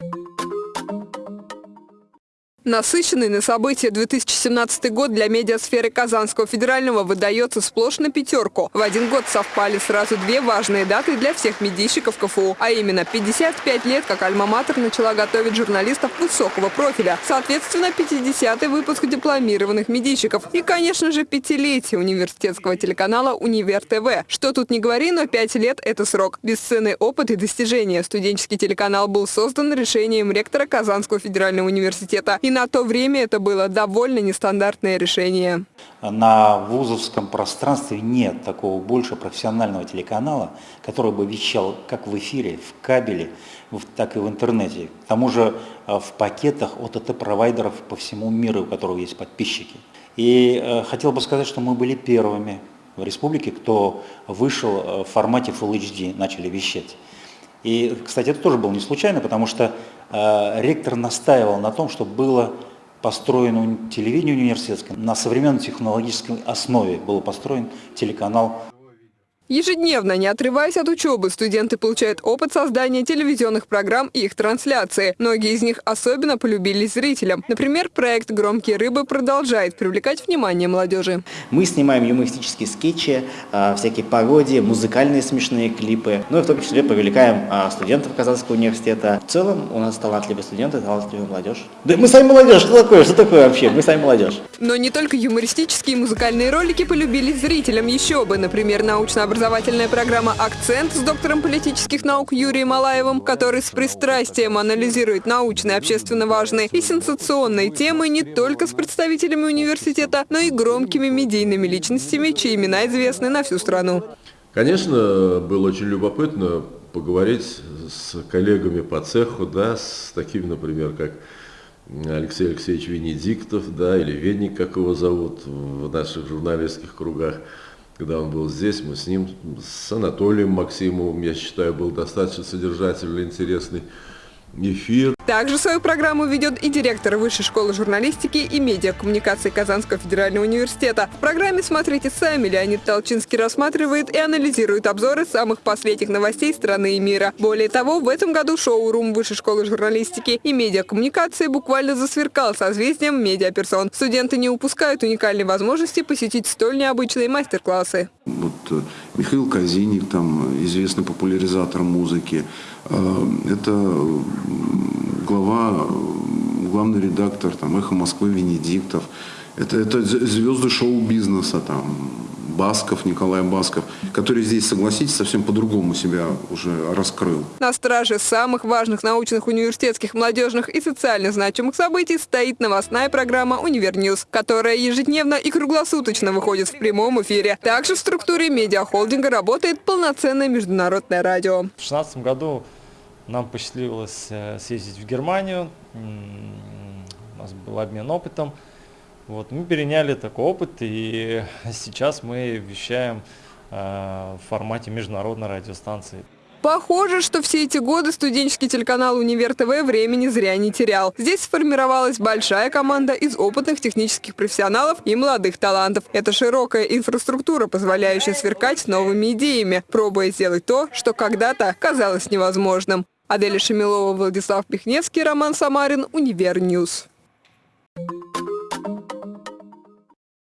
you Насыщенный на события 2017 год для медиасферы Казанского федерального выдается сплошь на пятерку. В один год совпали сразу две важные даты для всех медийщиков КФУ, а именно 55 лет, как Альма-Матер начала готовить журналистов высокого профиля. Соответственно, 50-й выпуск дипломированных медийщиков. И, конечно же, пятилетие университетского телеканала «Универ ТВ». Что тут не говори, но пять лет – это срок. Бесценный опыт и достижения. Студенческий телеканал был создан решением ректора Казанского федерального университета. И на то время это было довольно нестандартное решение. На вузовском пространстве нет такого больше профессионального телеканала, который бы вещал как в эфире, в кабеле, так и в интернете. К тому же э, в пакетах ОТТ-провайдеров по всему миру, у которого есть подписчики. И э, хотел бы сказать, что мы были первыми в республике, кто вышел э, в формате Full HD, начали вещать. И, кстати, это тоже было не случайно, потому что ректор настаивал на том, чтобы было построено телевидение университетское, на современной технологической основе был построен телеканал Ежедневно, не отрываясь от учебы, студенты получают опыт создания телевизионных программ и их трансляции. Многие из них особенно полюбились зрителям. Например, проект «Громкие рыбы» продолжает привлекать внимание молодежи. Мы снимаем юмористические скетчи, а, всякие пародии, музыкальные смешные клипы. Ну и в том числе привлекаем а, студентов Казанского университета. В целом у нас талантливые студенты, талантливая молодежь. Да мы сами молодежь, что такое? Что такое вообще? Мы сами молодежь. Но не только юмористические и музыкальные ролики полюбились зрителям. Еще бы, например, научно-образовательные образовательная программа «Акцент» с доктором политических наук Юрием Алаевым, который с пристрастием анализирует научные, общественно важные и сенсационные темы не только с представителями университета, но и громкими медийными личностями, чьи имена известны на всю страну. Конечно, было очень любопытно поговорить с коллегами по цеху, да, с такими, например, как Алексей Алексеевич Венедиктов, да, или Веник, как его зовут в наших журналистских кругах когда он был здесь, мы с ним, с Анатолием Максимовым, я считаю, был достаточно содержательный, интересный эфир. Также свою программу ведет и директор Высшей школы журналистики и медиакоммуникации Казанского федерального университета. В программе «Смотрите сами» Леонид Толчинский рассматривает и анализирует обзоры самых последних новостей страны и мира. Более того, в этом году шоу-рум Высшей школы журналистики и медиакоммуникации буквально засверкал созвездием медиаперсон. Студенты не упускают уникальной возможности посетить столь необычные мастер-классы. Вот э, Михаил Казиник, там известный популяризатор музыки, э, это глава, главный редактор там, «Эхо Москвы» Венедиктов. Это, это звезды шоу-бизнеса, там, Басков, Николай Басков, который здесь, согласитесь, совсем по-другому себя уже раскрыл. На страже самых важных научных, университетских, молодежных и социально значимых событий стоит новостная программа «Универньюз», которая ежедневно и круглосуточно выходит в прямом эфире. Также в структуре медиахолдинга работает полноценное международное радио. В 2016 году нам посчастливилось э, съездить в Германию, у нас был обмен опытом. Вот, мы переняли такой опыт, и сейчас мы вещаем э, в формате международной радиостанции. Похоже, что все эти годы студенческий телеканал «Универ ТВ» времени зря не терял. Здесь сформировалась большая команда из опытных технических профессионалов и молодых талантов. Это широкая инфраструктура, позволяющая сверкать новыми идеями, пробуя сделать то, что когда-то казалось невозможным. Аделя Шамилова, Владислав Пихневский, Роман Самарин, Универньюз. Thank you.